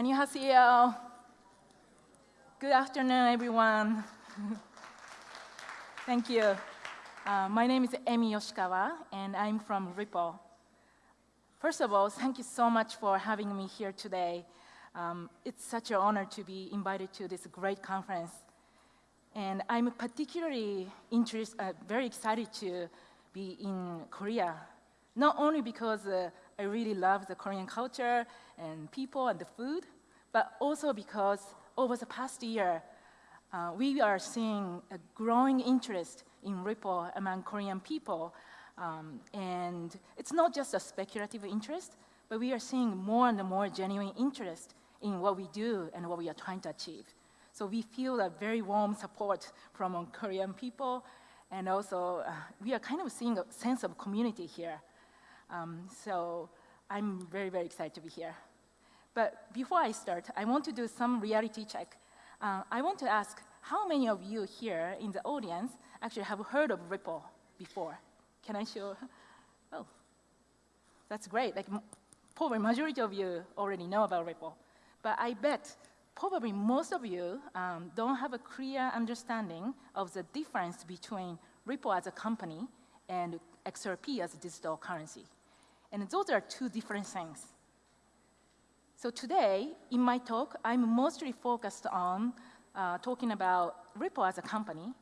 Annyeonghaseyo. Good afternoon, everyone. Thank you. Uh, my name is Emi Yoshikawa, and I'm from Ripple. First of all, thank you so much for having me here today. Um, it's such an honor to be invited to this great conference. And I'm particularly interest, uh, very excited to be in Korea, not only because uh, I really love the Korean culture and people and the food, but also because over the past year, uh, we are seeing a growing interest in Ripple among Korean people. Um, and it's not just a speculative interest, but we are seeing more and more genuine interest in what we do and what we are trying to achieve. So we feel a very warm support from Korean people, and also uh, we are kind of seeing a sense of community here. Um, so I'm very, very excited to be here. But before I start, I want to do some reality check. Uh, I want to ask how many of you here in the audience actually have heard of Ripple before? Can I show? Oh, that's great. Like, probably majority of you already know about Ripple. But I bet probably most of you um, don't have a clear understanding of the difference between Ripple as a company and XRP as a digital currency. And those are two different things. So today, in my talk, I'm mostly focused on uh, talking about Ripple as a company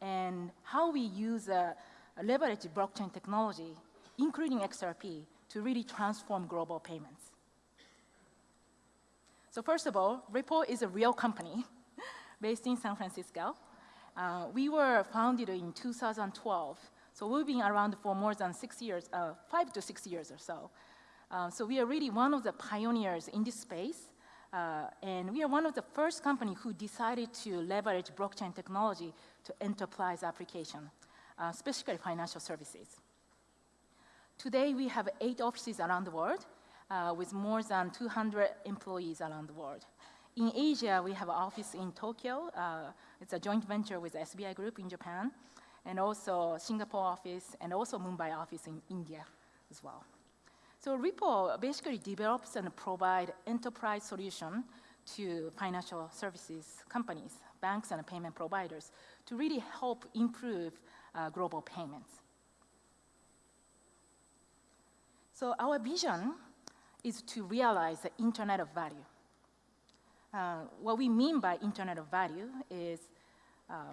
and how we use a leverage blockchain technology, including XRP, to really transform global payments. So first of all, Ripple is a real company based in San Francisco. Uh, we were founded in 2012, so we've been around for more than six years, uh, five to six years or so. Uh, so we are really one of the pioneers in this space, uh, and we are one of the first company who decided to leverage blockchain technology to enterprise application, uh, especially financial services. Today, we have eight offices around the world, uh, with more than 200 employees around the world. In Asia, we have an office in Tokyo. Uh, it's a joint venture with SBI Group in Japan, and also Singapore office, and also Mumbai office in India as well. So Ripple basically develops and provide enterprise solution to financial services companies, banks and payment providers to really help improve uh, global payments. So our vision is to realize the Internet of Value. Uh, what we mean by Internet of Value is uh,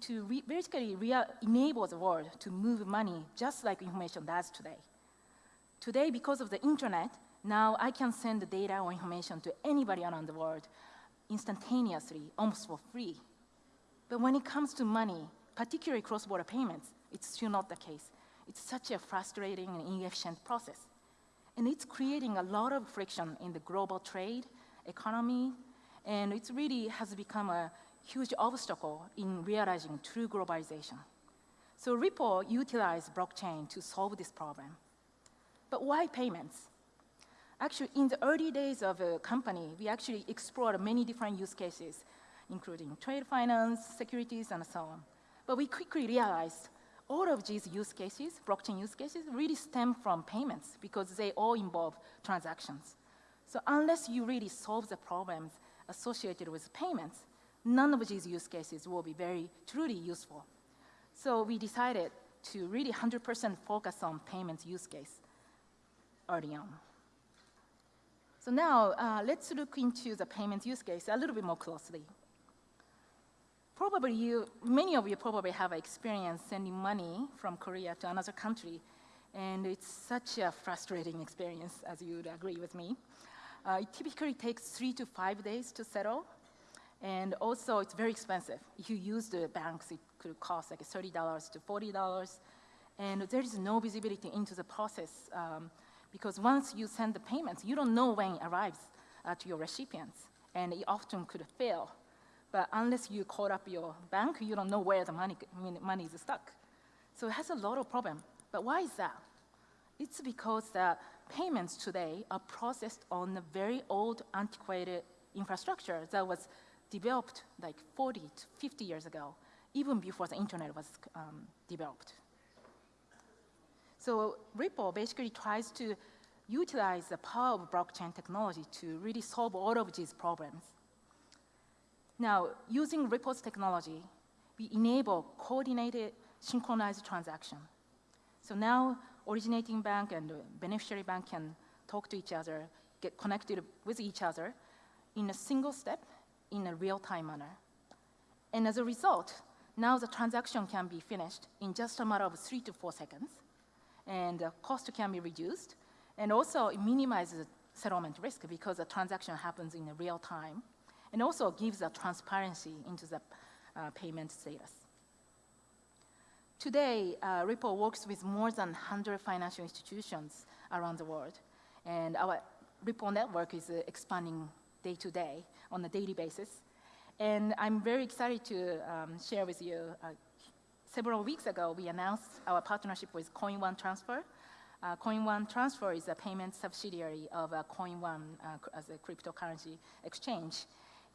to re basically enable the world to move money just like information does today. Today, because of the Internet, now I can send the data or information to anybody around the world instantaneously, almost for free. But when it comes to money, particularly cross-border payments, it's still not the case. It's such a frustrating and inefficient process. And it's creating a lot of friction in the global trade, economy, and it really has become a huge obstacle in realizing true globalization. So Ripple utilized blockchain to solve this problem. But why payments? Actually, in the early days of a company, we actually explored many different use cases, including trade finance, securities, and so on. But we quickly realized all of these use cases, blockchain use cases, really stem from payments because they all involve transactions. So unless you really solve the problems associated with payments, none of these use cases will be very truly useful. So we decided to really 100% focus on payments use case early on. So now uh, let's look into the payments use case a little bit more closely probably you, many of you probably have experience sending money from Korea to another country, and it's such a frustrating experience, as you would agree with me. Uh, it typically takes three to five days to settle, and also it's very expensive. If you use the banks, it could cost like $30 to $40, and there is no visibility into the process um, because once you send the payments, you don't know when it arrives uh, to your recipients, and it often could fail but unless you call up your bank, you don't know where the money, money is stuck. So it has a lot of problem. But why is that? It's because the payments today are processed on a very old, antiquated infrastructure that was developed like 40 to 50 years ago, even before the internet was um, developed. So Ripple basically tries to utilize the power of blockchain technology to really solve all of these problems. Now, using Ripple's technology, we enable coordinated synchronized transaction. So now originating bank and beneficiary bank can talk to each other, get connected with each other in a single step in a real-time manner. And as a result, now the transaction can be finished in just a matter of three to four seconds, and the cost can be reduced, and also it minimizes settlement risk because the transaction happens in real time, and also gives a transparency into the uh, payment status. Today, uh, Ripple works with more than 100 financial institutions around the world, and our Ripple network is uh, expanding day to day on a daily basis. And I'm very excited to um, share with you, uh, several weeks ago, we announced our partnership with CoinOne Transfer. Uh, CoinOne Transfer is a payment subsidiary of uh, CoinOne uh, as a cryptocurrency exchange.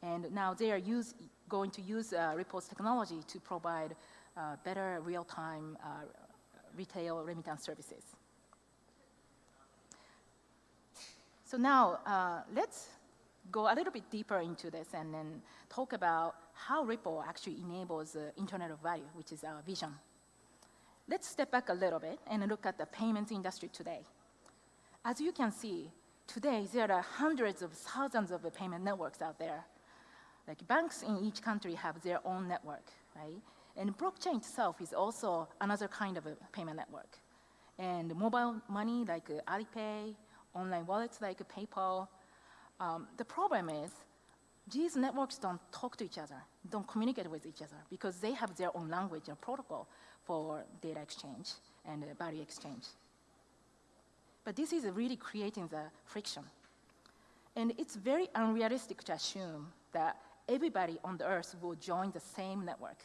And now they are use, going to use uh, Ripple's technology to provide uh, better real-time retail remittance services. So now, let's go a little bit deeper into this and then talk about how Ripple actually enables the Internet of Value, which is our vision. Let's step back a little bit and look at the payments industry today. As you can see, today there are hundreds of thousands of payment networks out there. Like banks in each country have their own network, right? And blockchain itself is also another kind of a payment network. And mobile money like Alipay, online wallets like PayPal, um, the problem is these networks don't talk to each other, don't communicate with each other because they have their own language and protocol for data exchange and uh, value exchange. But this is really creating the friction. And it's very unrealistic to assume that everybody on the earth will join the same network.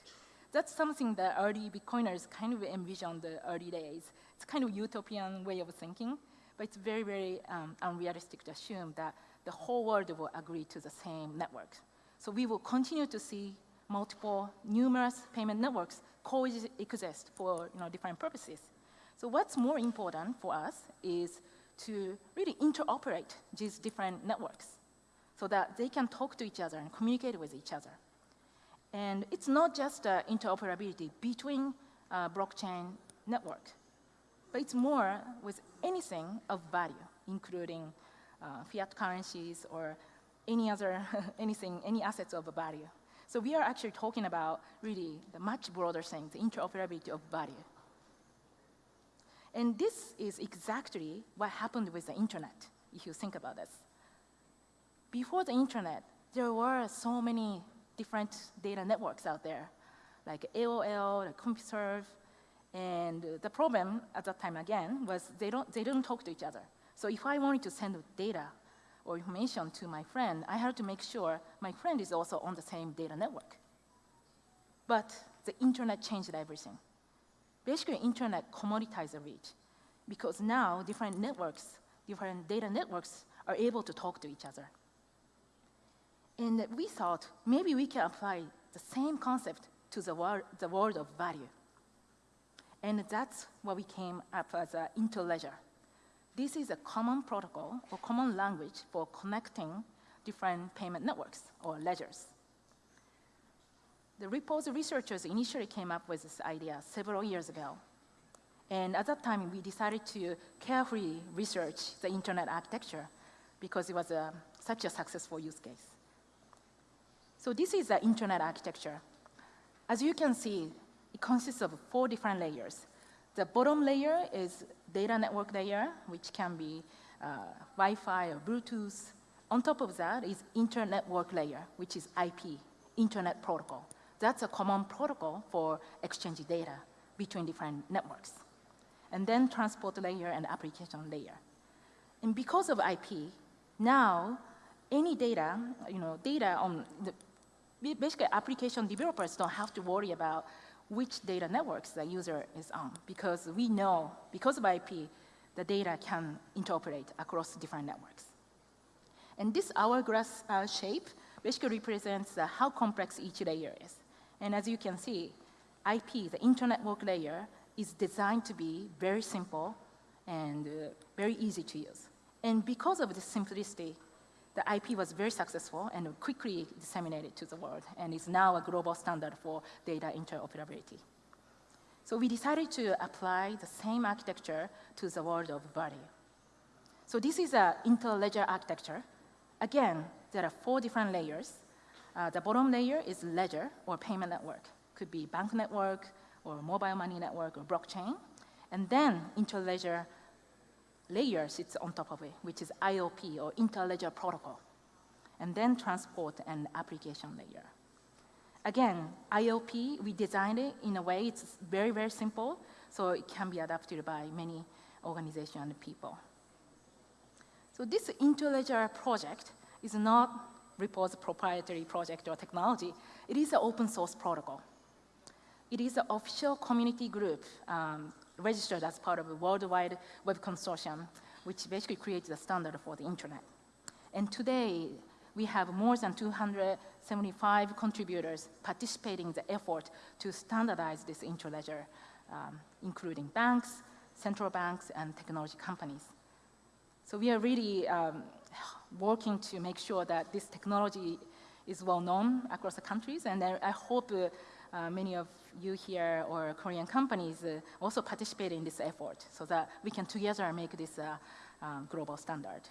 That's something that early Bitcoiners kind of envisioned in the early days. It's kind of utopian way of thinking, but it's very, very um, unrealistic to assume that the whole world will agree to the same network. So we will continue to see multiple, numerous payment networks coexist for you know, different purposes. So what's more important for us is to really interoperate these different networks so that they can talk to each other and communicate with each other. And it's not just uh, interoperability between uh, blockchain network, but it's more with anything of value, including uh, fiat currencies or any other, anything, any assets of value. So we are actually talking about really the much broader thing, the interoperability of value. And this is exactly what happened with the internet, if you think about this. Before the internet, there were so many different data networks out there, like AOL, like CompuServe, and the problem at that time again was they don't, they didn't talk to each other. So if I wanted to send data or information to my friend, I had to make sure my friend is also on the same data network. But the internet changed everything. Basically, internet commoditized the reach because now different networks, different data networks are able to talk to each other. And we thought maybe we can apply the same concept to the, wor the world of value. And that's what we came up as an interledger. This is a common protocol or common language for connecting different payment networks or ledgers. The Ripple's researchers initially came up with this idea several years ago. And at that time, we decided to carefully research the internet architecture because it was a, such a successful use case. So this is the internet architecture. As you can see, it consists of four different layers. The bottom layer is data network layer, which can be uh, Wi-Fi or Bluetooth. On top of that is internetwork layer, which is IP, Internet Protocol. That's a common protocol for exchanging data between different networks. And then transport layer and application layer. And because of IP, now any data, you know, data on the, basically application developers don't have to worry about which data networks the user is on because we know, because of IP, the data can interoperate across different networks. And this hourglass uh, shape basically represents uh, how complex each layer is. And as you can see, IP, the internetwork layer, is designed to be very simple and uh, very easy to use. And because of the simplicity, the IP was very successful and quickly disseminated to the world and is now a global standard for data interoperability. So we decided to apply the same architecture to the world of value. So this is an interledger architecture. Again, there are four different layers. Uh, the bottom layer is ledger or payment network. Could be bank network or mobile money network or blockchain. And then interledger layer sits on top of it, which is ILP or interledger protocol. And then transport and application layer. Again, ILP, we designed it in a way it's very, very simple, so it can be adapted by many organizations and people. So this interledger project is not Ripple's proprietary project or technology. It is an open source protocol. It is an official community group um, registered as part of a worldwide web consortium, which basically creates the standard for the internet. And today, we have more than 275 contributors participating in the effort to standardize this interledger, um, including banks, central banks, and technology companies. So we are really um, working to make sure that this technology is well known across the countries, and I, I hope uh, uh, many of you here or Korean companies uh, also participate in this effort so that we can together make this uh, um, global standard.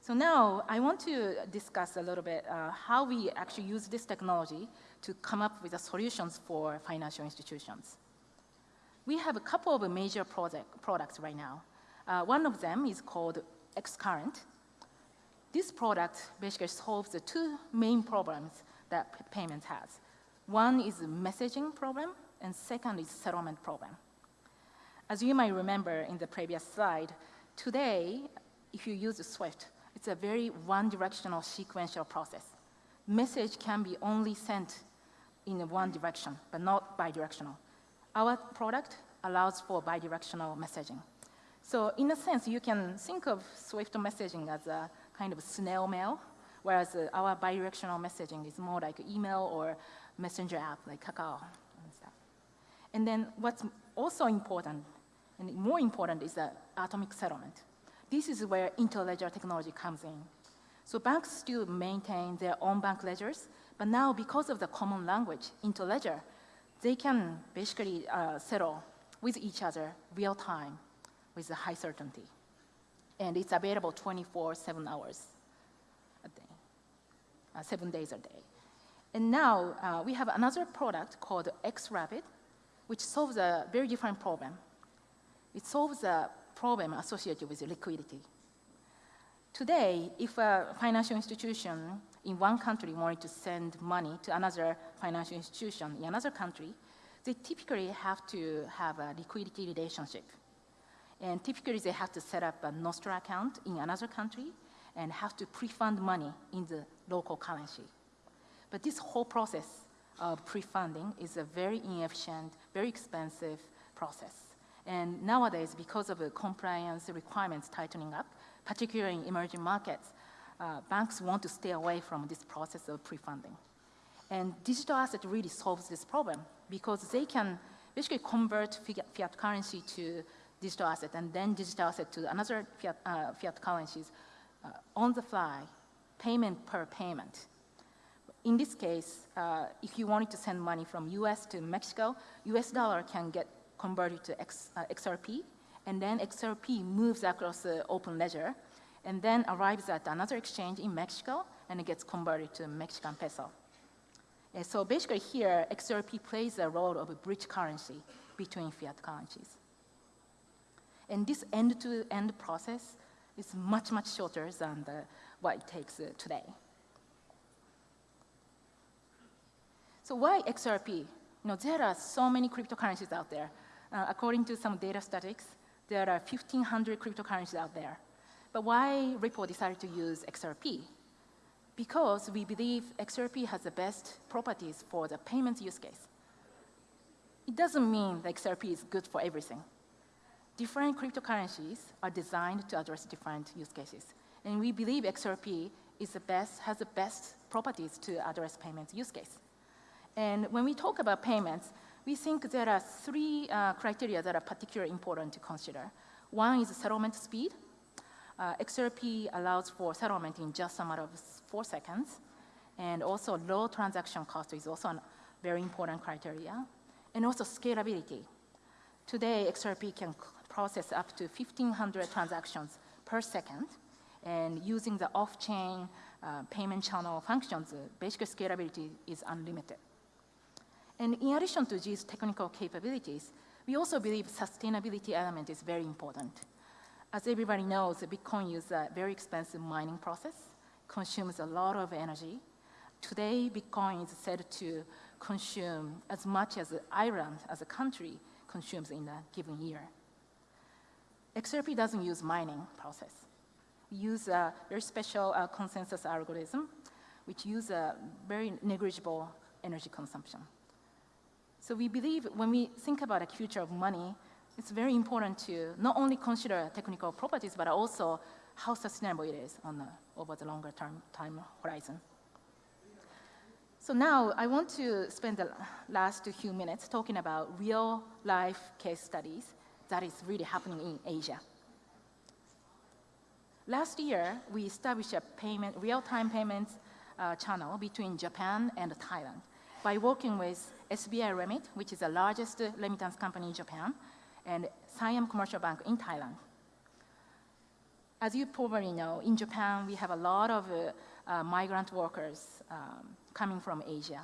So now I want to discuss a little bit uh, how we actually use this technology to come up with the solutions for financial institutions. We have a couple of major project, products right now. Uh, one of them is called Xcurrent. This product basically solves the two main problems that payments has. One is a messaging problem, and second is settlement problem. As you might remember in the previous slide, today, if you use Swift, it's a very one-directional sequential process. Message can be only sent in one direction, but not bidirectional. Our product allows for bidirectional messaging. So in a sense, you can think of Swift messaging as a kind of snail mail, whereas our bidirectional messaging is more like email or messenger app like Kakao and stuff. And then what's also important, and more important, is the atomic settlement. This is where interledger technology comes in. So banks still maintain their own bank ledgers, but now because of the common language, interledger, they can basically uh, settle with each other real time with a high certainty. And it's available 24, seven hours a day, uh, seven days a day. And now uh, we have another product called XRapid, which solves a very different problem. It solves a problem associated with liquidity. Today, if a financial institution in one country wanted to send money to another financial institution in another country, they typically have to have a liquidity relationship and typically they have to set up a Nostro account in another country and have to pre-fund money in the local currency. But this whole process of pre-funding is a very inefficient, very expensive process. And nowadays, because of the compliance requirements tightening up, particularly in emerging markets, uh, banks want to stay away from this process of pre-funding. And digital asset really solves this problem because they can basically convert fiat currency to digital asset and then digital asset to another fiat, uh, fiat currencies uh, on the fly, payment per payment. In this case, uh, if you wanted to send money from US to Mexico, US dollar can get converted to X, uh, XRP, and then XRP moves across the open ledger, and then arrives at another exchange in Mexico, and it gets converted to Mexican peso. And so basically here, XRP plays the role of a bridge currency between fiat currencies. And this end-to-end -end process is much, much shorter than the, what it takes uh, today. So why XRP? You know, there are so many cryptocurrencies out there. Uh, according to some data statistics, there are 1,500 cryptocurrencies out there. But why Ripple decided to use XRP? Because we believe XRP has the best properties for the payments use case. It doesn't mean that XRP is good for everything different cryptocurrencies are designed to address different use cases. And we believe XRP is the best, has the best properties to address payments use case. And when we talk about payments, we think there are three uh, criteria that are particularly important to consider. One is settlement speed. Uh, XRP allows for settlement in just a matter of four seconds, and also low transaction cost is also a very important criteria, and also scalability. Today, XRP can process up to 1,500 transactions per second, and using the off-chain uh, payment channel functions, uh, basic scalability is unlimited. And in addition to these technical capabilities, we also believe sustainability element is very important. As everybody knows, Bitcoin uses a very expensive mining process, consumes a lot of energy. Today, Bitcoin is said to consume as much as Ireland as a country consumes in a given year. XRP doesn't use mining process. We use a very special uh, consensus algorithm, which uses a very negligible energy consumption. So we believe when we think about the future of money, it's very important to not only consider technical properties, but also how sustainable it is on the, over the longer term time horizon. So now I want to spend the last few minutes talking about real life case studies that is really happening in Asia. Last year, we established a payment, real-time payments uh, channel between Japan and Thailand by working with SBI Remit, which is the largest remittance company in Japan, and Siam Commercial Bank in Thailand. As you probably know, in Japan, we have a lot of uh, uh, migrant workers um, coming from Asia,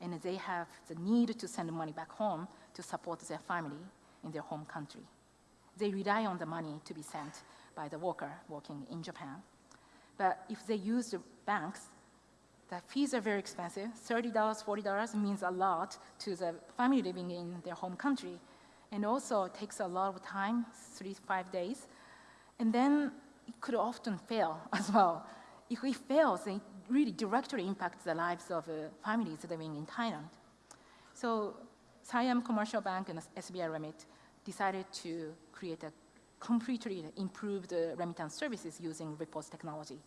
and they have the need to send money back home to support their family in their home country. They rely on the money to be sent by the worker working in Japan. But if they use the banks, the fees are very expensive. $30, $40 means a lot to the family living in their home country. And also takes a lot of time, three to five days. And then it could often fail as well. If it fails, it really directly impacts the lives of uh, families living in Thailand. So Siam Commercial Bank and SBI Remit decided to create a completely improved uh, remittance services using Ripple's technology.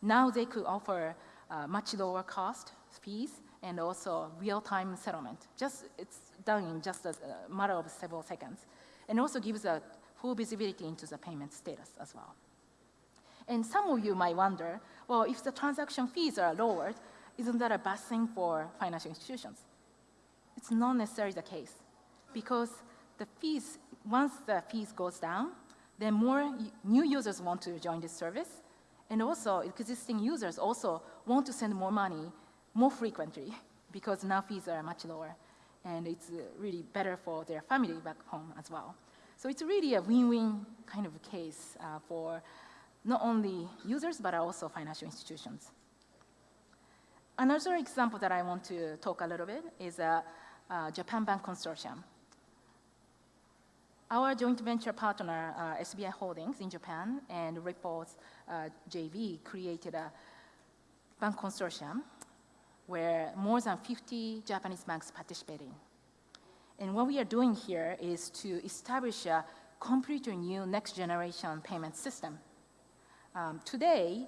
Now they could offer uh, much lower cost fees and also real-time settlement. Just it's done in just a matter of several seconds, and also gives a full visibility into the payment status as well. And some of you might wonder, well, if the transaction fees are lowered, isn't that a bad thing for financial institutions? It's not necessarily the case because the fees, once the fees goes down, then more new users want to join this service. And also existing users also want to send more money more frequently because now fees are much lower. And it's uh, really better for their family back home as well. So it's really a win-win kind of case uh, for not only users, but also financial institutions. Another example that I want to talk a little bit is a, a Japan Bank Consortium. Our joint venture partner, uh, SBI Holdings in Japan and Ripple's uh, JV created a bank consortium where more than 50 Japanese banks participating. And what we are doing here is to establish a completely new next generation payment system um, today,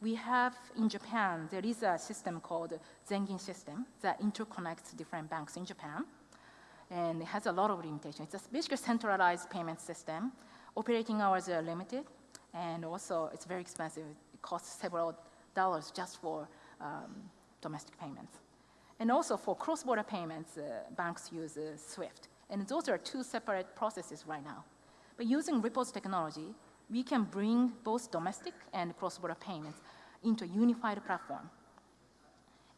we have in Japan, there is a system called Zengin system that interconnects different banks in Japan. And it has a lot of limitations. It's a basically centralized payment system. Operating hours are limited, and also it's very expensive. It costs several dollars just for um, domestic payments. And also for cross-border payments, uh, banks use uh, SWIFT. And those are two separate processes right now. But using Ripple's technology, we can bring both domestic and cross-border payments into a unified platform.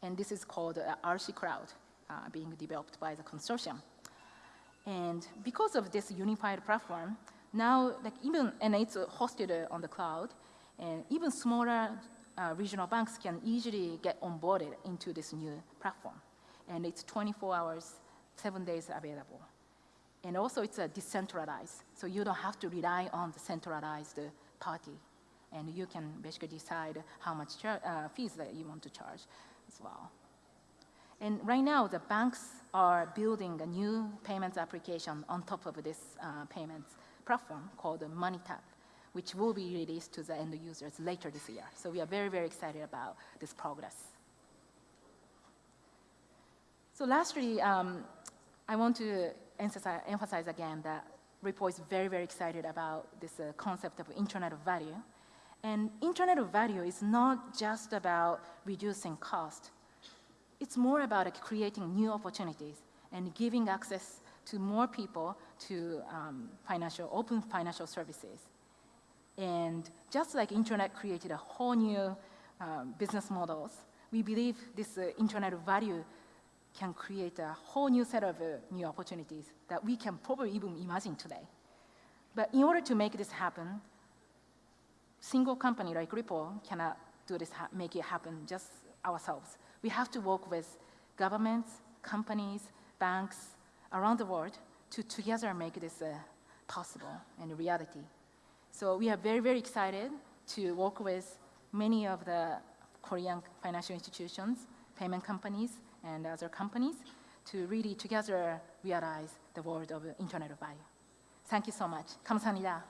And this is called uh, RC Cloud, uh, being developed by the consortium. And because of this unified platform, now, like even, and it's hosted uh, on the cloud, and even smaller uh, regional banks can easily get onboarded into this new platform. And it's 24 hours, seven days available. And also it's a decentralized, so you don't have to rely on the centralized party. And you can basically decide how much uh, fees that you want to charge as well. And right now, the banks are building a new payments application on top of this uh, payments platform called MoneyTap, which will be released to the end users later this year. So we are very, very excited about this progress. So lastly, um, I want to emphasize, emphasize again that Ripple is very, very excited about this uh, concept of Internet of Value. And Internet of Value is not just about reducing cost. It's more about creating new opportunities and giving access to more people to um, financial, open financial services. And just like internet created a whole new um, business models, we believe this uh, internet value can create a whole new set of uh, new opportunities that we can probably even imagine today. But in order to make this happen, single company like Ripple cannot do this, make it happen just ourselves. We have to work with governments, companies, banks around the world to together make this uh, possible and reality. So we are very, very excited to work with many of the Korean financial institutions, payment companies, and other companies to really together realize the world of Internet of Value. Thank you so much. 감사합니다.